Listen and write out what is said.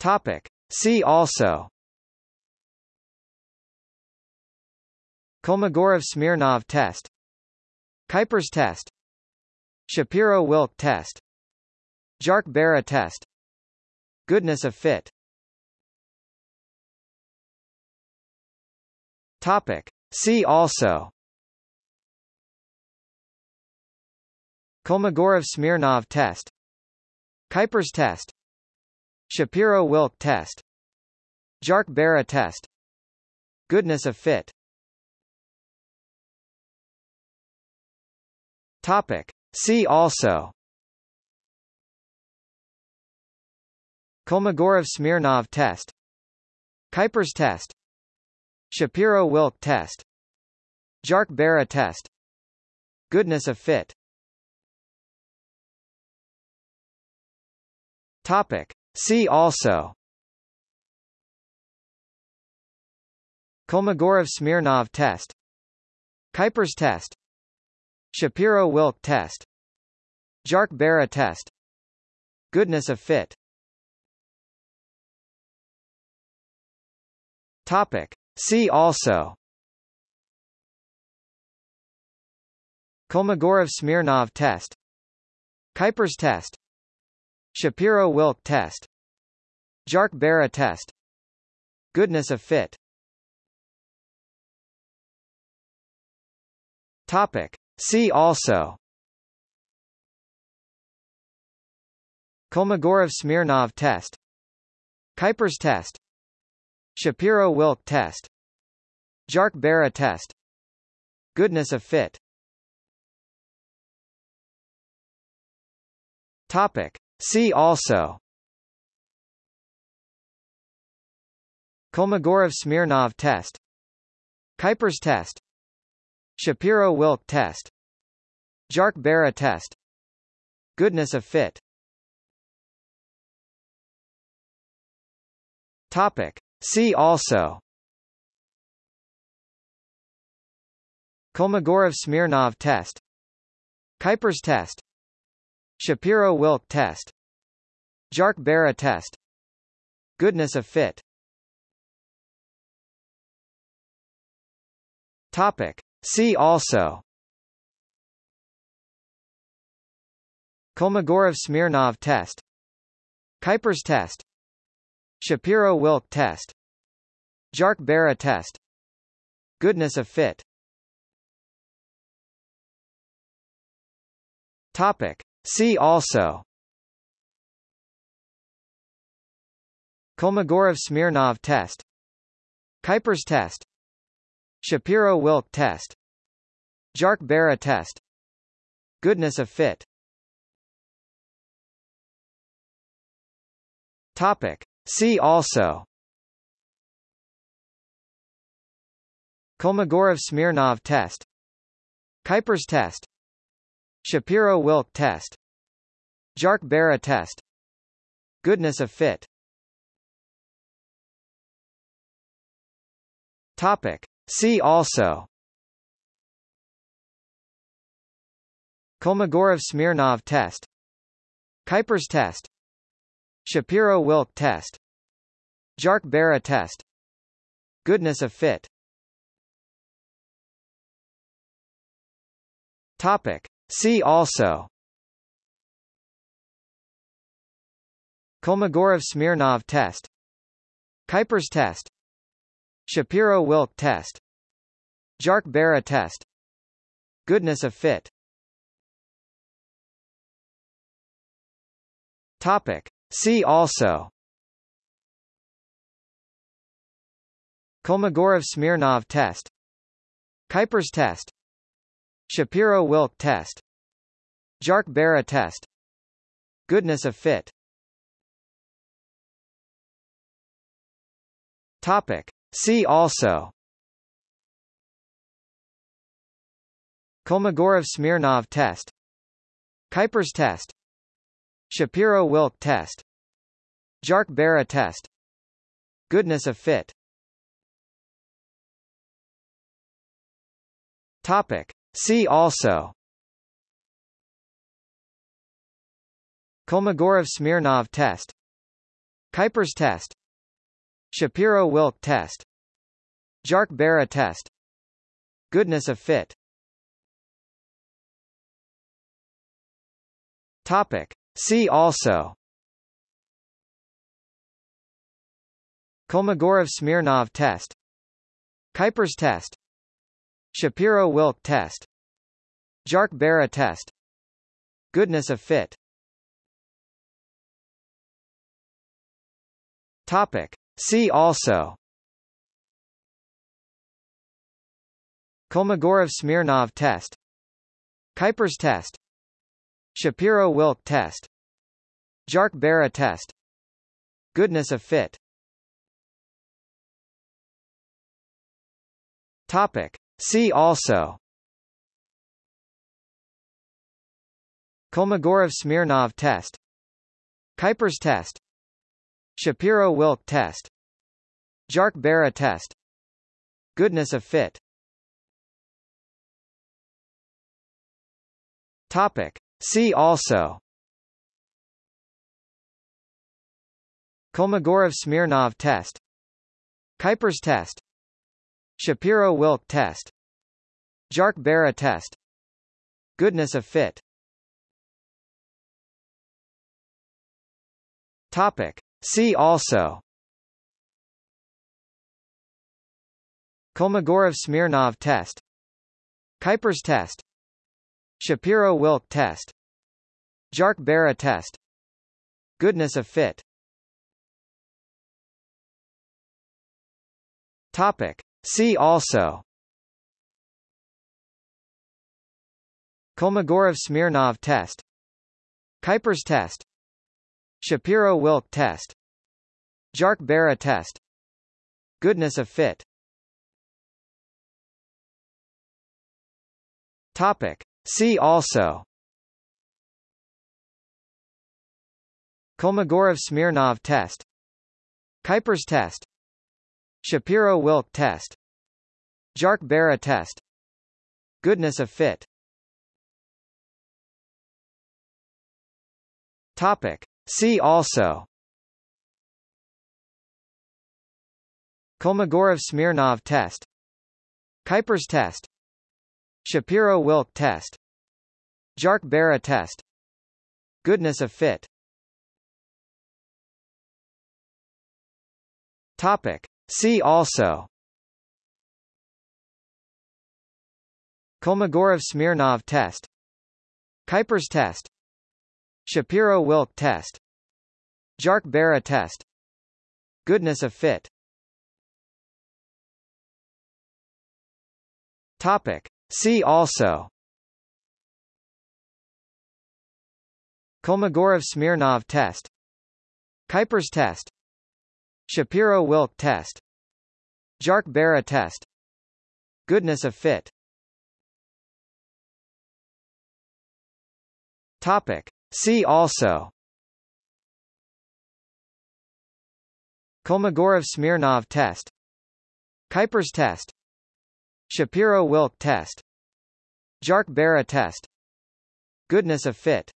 Topic. See also. Kolmogorov-Smirnov test. Kuiper's test. Shapiro-Wilk test. Jarque-Bera test. Goodness of fit. Topic. See also. Kolmogorov-Smirnov test. Kuiper's test Shapiro-Wilk test Jarque-Bera test Goodness of fit Topic. See also Kolmogorov-Smirnov test Kuiper's test Shapiro-Wilk test Jarque-Bera test Goodness of fit Topic. See also. Kolmogorov-Smirnov test. Kuiper's test. Shapiro-Wilk test. Jarque-Bera test. Goodness of fit. Topic. See also. Kolmogorov-Smirnov test. Kuiper's test Shapiro-Wilk test Jarque-Bera test Goodness of fit Topic. See also Kolmogorov-Smirnov test Kuiper's test Shapiro-Wilk test Jarque-Bera test Goodness of fit Topic. See also. Kolmogorov-Smirnov test. Kuiper's test. Shapiro-Wilk test. Jarque-Bera test. Goodness of fit. Topic. See also. Kolmogorov-Smirnov test. Kuiper's test Shapiro-Wilk test Jarque-Bera test Goodness of fit Topic. See also Kolmogorov-Smirnov test Kuiper's test Shapiro-Wilk test Jarque-Bera test Goodness of fit Topic. See also. Kolmogorov-Smirnov test. Kuiper's test. Shapiro-Wilk test. Jarque-Bera test. Goodness of fit. Topic. See also. Kolmogorov-Smirnov test. Kuiper's test Shapiro-Wilk test Jarque-Bera test Goodness of fit Topic. See also Kolmogorov-Smirnov test Kuiper's test Shapiro-Wilk test Jarque-Bera test Goodness of fit Topic. See also. Kolmogorov-Smirnov test. Kuiper's test. Shapiro-Wilk test. Jarque-Bera test. Goodness of fit. Topic. See also. Kolmogorov-Smirnov test. Kuiper's test Shapiro-Wilk test Jarque-Bera test Goodness of fit Topic. See also Kolmogorov-Smirnov test Kuiper's test Shapiro-Wilk test Jarque-Bera test Goodness of fit Topic. See also. Kolmogorov-Smirnov test. Kuiper's test. Shapiro-Wilk test. Jarque-Bera test. Goodness of fit. Topic. See also. Kolmogorov-Smirnov test. Kuiper's test Shapiro-Wilk test Jarque-Bera test Goodness of fit Topic. See also Kolmogorov-Smirnov test Kuiper's test Shapiro-Wilk test Jarque-Bera test Goodness of fit Topic. See also. Kolmogorov-Smirnov test. Kuiper's test. Shapiro-Wilk test. Jarque-Bera test. Goodness of fit. Topic. See also. Kolmogorov-Smirnov test. Kuiper's test Shapiro-Wilk test Jarque-Bera test Goodness of fit Topic. See also Kolmogorov-Smirnov test Kuiper's test Shapiro-Wilk test Jarque-Bera test Goodness of fit Topic. See also. Kolmogorov-Smirnov test. Kuiper's test. Shapiro-Wilk test. Jarque-Bera test. Goodness of fit. Topic. See also. Kolmogorov-Smirnov test. Kuiper's test Shapiro-Wilk test Jarque-Bera test Goodness of fit Topic. See also Kolmogorov-Smirnov test Kuiper's test Shapiro-Wilk test Jarque-Bera test Goodness of fit Topic. See also. Kolmogorov-Smirnov test. Kuiper's test. Shapiro-Wilk test. Jarque-Bera test. Goodness of fit. Topic. See also. Kolmogorov-Smirnov test. Kuiper's test Shapiro-Wilk test Jarque-Bera test Goodness of fit. Topic. See also. Kolmogorov-Smirnov test Kuiper's test Shapiro-Wilk test Jarque-Bera test Goodness of fit